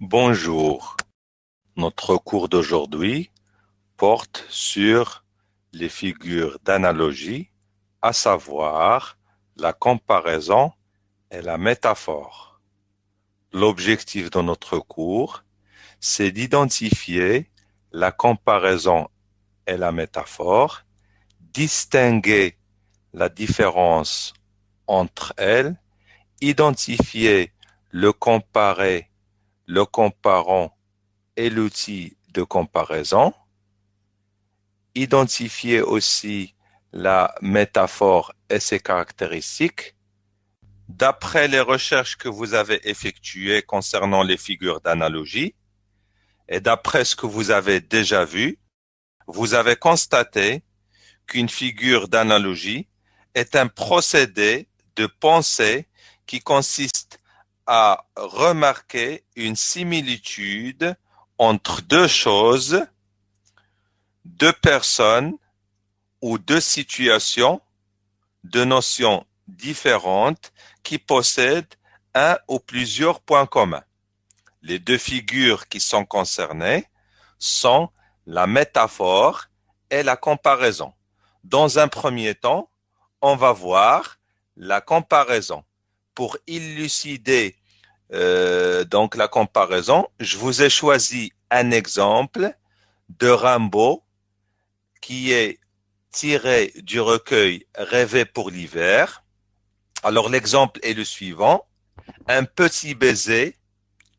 Bonjour. Notre cours d'aujourd'hui porte sur les figures d'analogie, à savoir la comparaison et la métaphore. L'objectif de notre cours, c'est d'identifier la comparaison et la métaphore, distinguer la différence entre elles, identifier le comparé, le comparant et l'outil de comparaison, identifier aussi la métaphore et ses caractéristiques. D'après les recherches que vous avez effectuées concernant les figures d'analogie, et d'après ce que vous avez déjà vu, vous avez constaté qu'une figure d'analogie est un procédé de pensée qui consiste à remarquer une similitude entre deux choses, deux personnes ou deux situations, deux notions différentes qui possèdent un ou plusieurs points communs. Les deux figures qui sont concernées sont la métaphore et la comparaison. Dans un premier temps, on va voir la comparaison. Pour élucider euh, donc la comparaison, je vous ai choisi un exemple de Rimbaud qui est tiré du recueil Rêver pour l'hiver. Alors l'exemple est le suivant. Un petit baiser,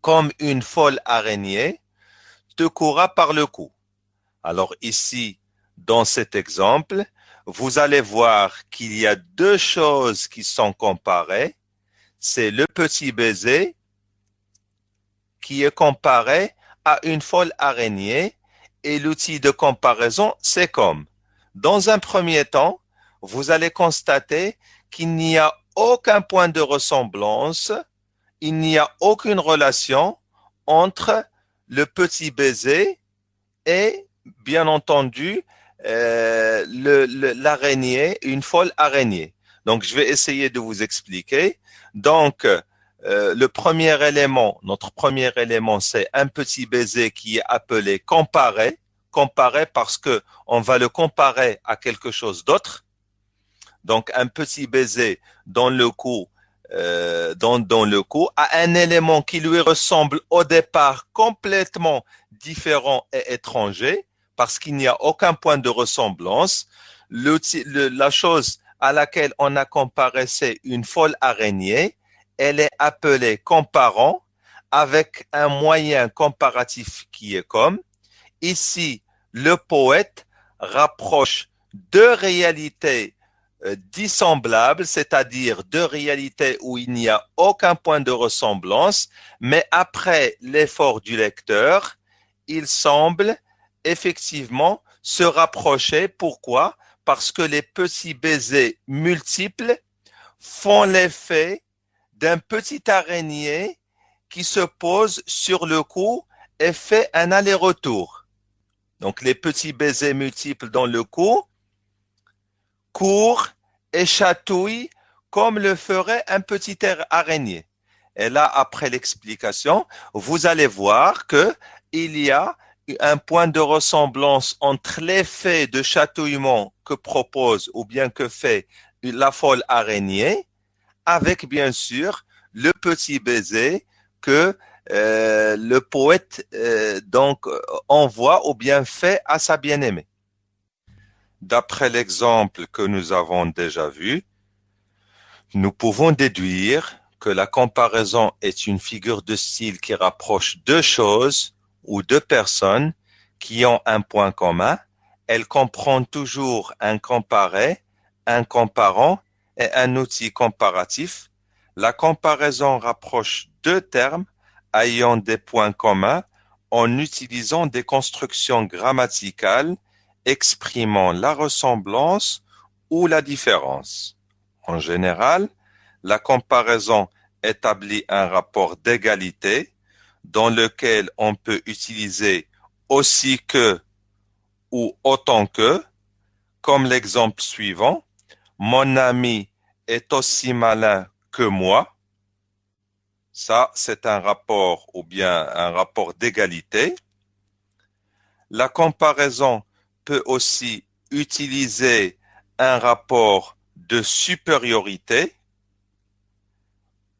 comme une folle araignée, te courra par le cou. Alors ici, dans cet exemple, vous allez voir qu'il y a deux choses qui sont comparées. C'est le petit baiser qui est comparé à une folle araignée et l'outil de comparaison, c'est comme. Dans un premier temps, vous allez constater qu'il n'y a aucun point de ressemblance, il n'y a aucune relation entre le petit baiser et, bien entendu, euh, l'araignée, une folle araignée. Donc, je vais essayer de vous expliquer. Donc, euh, le premier élément, notre premier élément, c'est un petit baiser qui est appelé comparé. Comparé parce que on va le comparer à quelque chose d'autre. Donc, un petit baiser dans le cou, euh, le cou, a un élément qui lui ressemble au départ complètement différent et étranger parce qu'il n'y a aucun point de ressemblance. La chose à laquelle on a comparé, c'est une folle araignée. Elle est appelée comparant avec un moyen comparatif qui est comme. Ici, le poète rapproche deux réalités euh, dissemblables, c'est-à-dire deux réalités où il n'y a aucun point de ressemblance, mais après l'effort du lecteur, il semble effectivement se rapprocher. Pourquoi? Parce que les petits baisers multiples font l'effet d'un petit araignée qui se pose sur le cou et fait un aller-retour. Donc les petits baisers multiples dans le cou courent et chatouillent comme le ferait un petit araignée. Et là, après l'explication, vous allez voir que il y a un point de ressemblance entre l'effet de chatouillement que propose ou bien que fait la folle araignée avec bien sûr le petit baiser que euh, le poète euh, donc envoie ou bien fait à sa bien-aimée. D'après l'exemple que nous avons déjà vu, nous pouvons déduire que la comparaison est une figure de style qui rapproche deux choses ou deux personnes qui ont un point commun, elle comprend toujours un comparé, un comparant et un outil comparatif. La comparaison rapproche deux termes ayant des points communs en utilisant des constructions grammaticales exprimant la ressemblance ou la différence. En général, la comparaison établit un rapport d'égalité dans lequel on peut utiliser aussi que ou autant que, comme l'exemple suivant, mon ami est aussi malin que moi. Ça, c'est un rapport ou bien un rapport d'égalité. La comparaison peut aussi utiliser un rapport de supériorité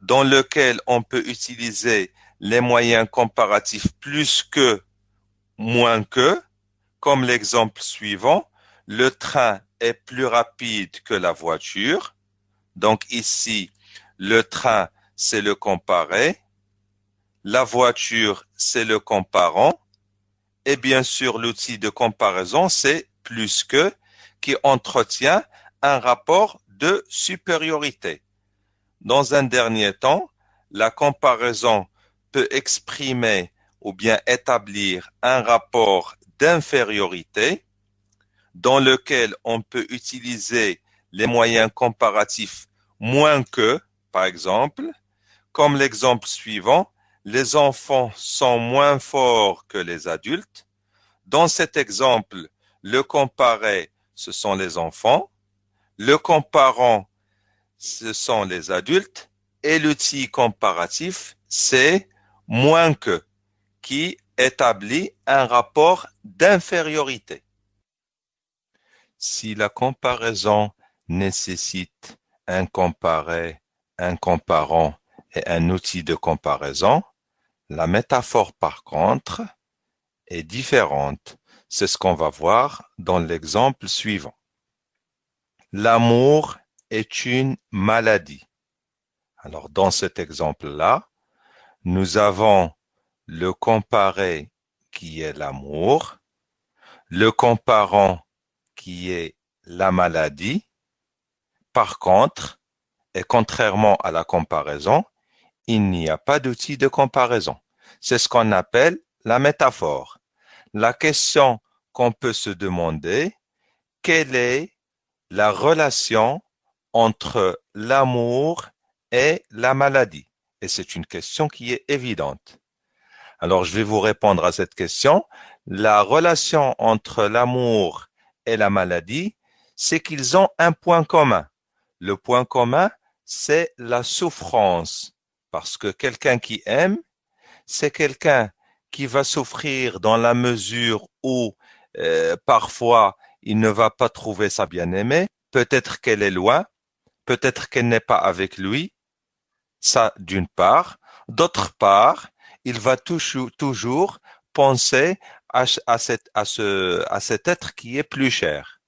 dans lequel on peut utiliser les moyens comparatifs plus que, moins que, comme l'exemple suivant, le train est plus rapide que la voiture. Donc ici, le train, c'est le comparé. La voiture, c'est le comparant. Et bien sûr, l'outil de comparaison, c'est plus que, qui entretient un rapport de supériorité. Dans un dernier temps, la comparaison peut exprimer ou bien établir un rapport d'infériorité dans lequel on peut utiliser les moyens comparatifs moins que, par exemple, comme l'exemple suivant, les enfants sont moins forts que les adultes. Dans cet exemple, le comparé, ce sont les enfants. Le comparant, ce sont les adultes. Et l'outil comparatif, c'est moins que, qui établit un rapport d'infériorité. Si la comparaison nécessite un comparé, un comparant et un outil de comparaison, la métaphore par contre est différente. C'est ce qu'on va voir dans l'exemple suivant. L'amour est une maladie. Alors dans cet exemple-là, nous avons le comparé qui est l'amour, le comparant qui est la maladie. Par contre, et contrairement à la comparaison, il n'y a pas d'outil de comparaison. C'est ce qu'on appelle la métaphore. La question qu'on peut se demander, quelle est la relation entre l'amour et la maladie? Et c'est une question qui est évidente. Alors, je vais vous répondre à cette question. La relation entre l'amour et la maladie, c'est qu'ils ont un point commun. Le point commun, c'est la souffrance. Parce que quelqu'un qui aime, c'est quelqu'un qui va souffrir dans la mesure où euh, parfois il ne va pas trouver sa bien-aimée, peut-être qu'elle est loin, peut-être qu'elle n'est pas avec lui, ça d'une part. D'autre part, il va toujours, toujours penser à, à, cet être qui est plus cher.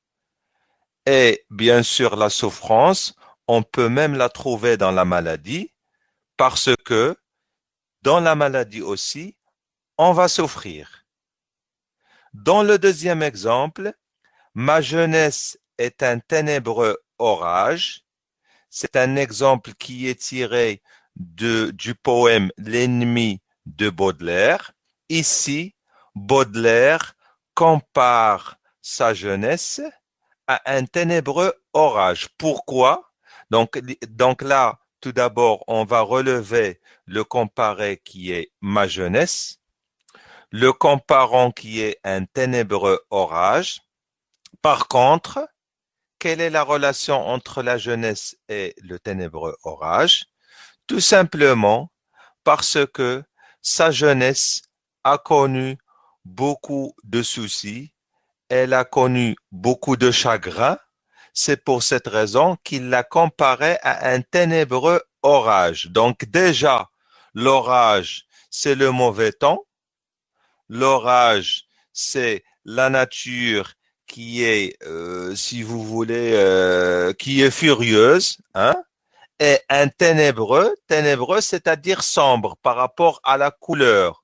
Et bien sûr, la souffrance, on peut même la trouver dans la maladie, parce que dans la maladie aussi, on va souffrir. Dans le deuxième exemple, ma jeunesse est un ténébreux orage. C'est un exemple qui est tiré du poème L'ennemi de Baudelaire. Ici, Baudelaire compare sa jeunesse à un ténébreux orage. Pourquoi? Donc, donc là, tout d'abord, on va relever le comparé qui est ma jeunesse, le comparant qui est un ténébreux orage. Par contre, quelle est la relation entre la jeunesse et le ténébreux orage? Tout simplement parce que sa jeunesse a connu beaucoup de soucis, elle a connu beaucoup de chagrins. C'est pour cette raison qu'il l'a comparé à un ténébreux orage. Donc déjà, l'orage, c'est le mauvais temps. L'orage, c'est la nature qui est, euh, si vous voulez, euh, qui est furieuse, hein, et un ténébreux, ténébreux, c'est-à-dire sombre par rapport à la couleur.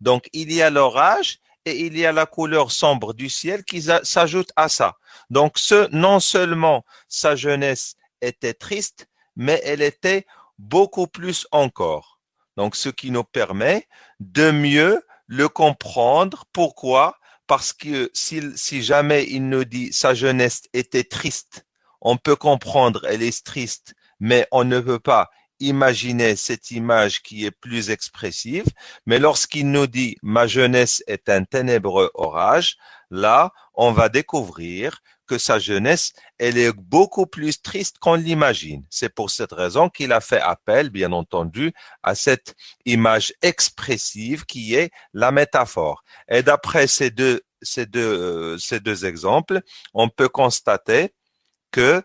Donc, il y a l'orage et il y a la couleur sombre du ciel qui s'ajoute à ça. Donc, ce, non seulement sa jeunesse était triste, mais elle était beaucoup plus encore. Donc, ce qui nous permet de mieux le comprendre. Pourquoi? Parce que si, si jamais il nous dit sa jeunesse était triste, on peut comprendre elle est triste, mais on ne peut pas imaginer cette image qui est plus expressive. Mais lorsqu'il nous dit ma jeunesse est un ténébreux orage, là, on va découvrir que sa jeunesse, elle est beaucoup plus triste qu'on l'imagine. C'est pour cette raison qu'il a fait appel, bien entendu, à cette image expressive qui est la métaphore. Et d'après ces deux, ces deux, euh, ces deux exemples, on peut constater que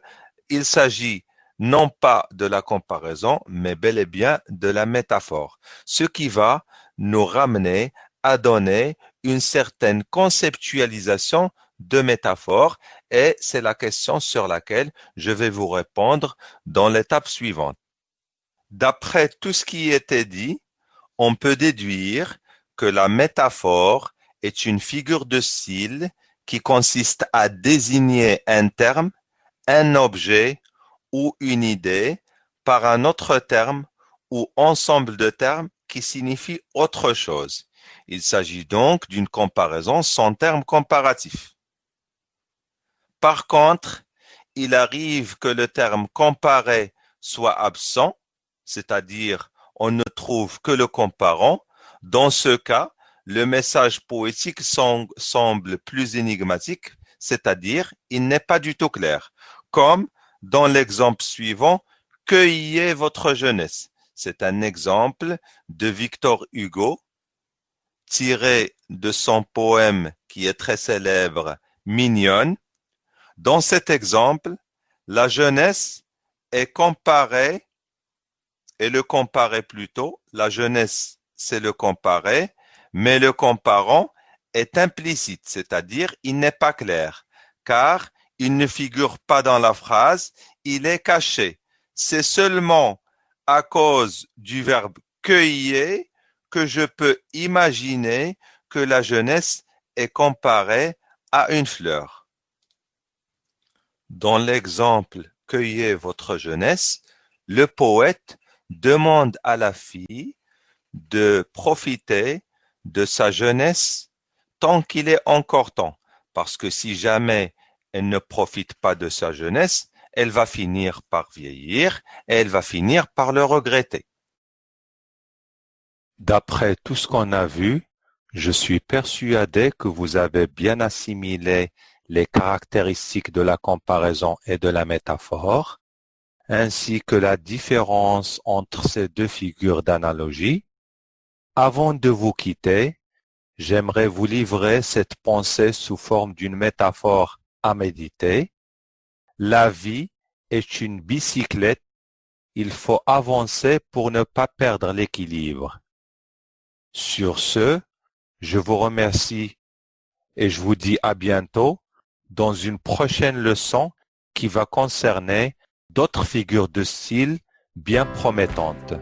il s'agit non pas de la comparaison, mais bel et bien de la métaphore, ce qui va nous ramener à donner une certaine conceptualisation de métaphore et c'est la question sur laquelle je vais vous répondre dans l'étape suivante. D'après tout ce qui était dit, on peut déduire que la métaphore est une figure de style qui consiste à désigner un terme, un objet ou une idée par un autre terme ou ensemble de termes qui signifie autre chose. Il s'agit donc d'une comparaison sans terme comparatif. Par contre, il arrive que le terme comparé soit absent, c'est-à-dire on ne trouve que le comparant. Dans ce cas, le message poétique semble plus énigmatique, c'est-à-dire il n'est pas du tout clair, comme dans l'exemple suivant, Cueillez votre jeunesse. C'est un exemple de Victor Hugo, tiré de son poème qui est très célèbre, Mignonne, dans cet exemple, la jeunesse est comparée, et le comparé plutôt, la jeunesse c'est le comparé, mais le comparant est implicite, c'est-à-dire il n'est pas clair, car il ne figure pas dans la phrase, il est caché. C'est seulement à cause du verbe cueillir que je peux imaginer que la jeunesse est comparée à une fleur. Dans l'exemple Cueillez votre jeunesse, le poète demande à la fille de profiter de sa jeunesse tant qu'il est encore temps, parce que si jamais elle ne profite pas de sa jeunesse, elle va finir par vieillir et elle va finir par le regretter. D'après tout ce qu'on a vu, je suis persuadé que vous avez bien assimilé les caractéristiques de la comparaison et de la métaphore, ainsi que la différence entre ces deux figures d'analogie. Avant de vous quitter, j'aimerais vous livrer cette pensée sous forme d'une métaphore à méditer. La vie est une bicyclette, il faut avancer pour ne pas perdre l'équilibre. Sur ce, je vous remercie et je vous dis à bientôt dans une prochaine leçon qui va concerner d'autres figures de style bien promettantes.